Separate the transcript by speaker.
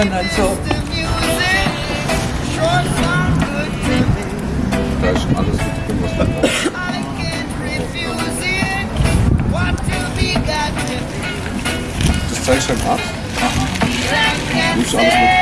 Speaker 1: Und dann so,
Speaker 2: Da ist schon alles mit drin, was man braucht. Das zeigst du dem Arzt? Du alles mit